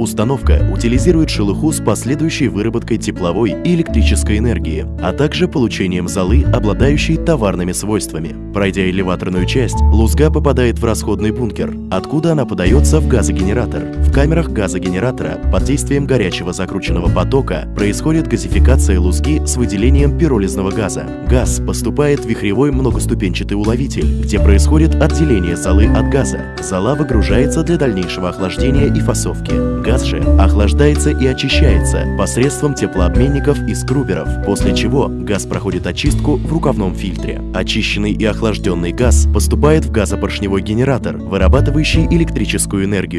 Установка утилизирует шелуху с последующей выработкой тепловой и электрической энергии, а также получением золы, обладающей товарными свойствами. Пройдя элеваторную часть, лузга попадает в расходный бункер, откуда она подается в газогенератор. В камерах газогенератора под действием горячего закрученного потока происходит газификация лузги с выделением пиролизного газа. Газ поступает в вихревой многоступенчатый уловитель, где происходит отделение золы от газа. Зола выгружается для дальнейшего охлаждения и фасовки. Газ же охлаждается и очищается посредством теплообменников и скруберов, после чего газ проходит очистку в рукавном фильтре. Очищенный и охлажденный газ поступает в газопоршневой генератор, вырабатывающий электрическую энергию.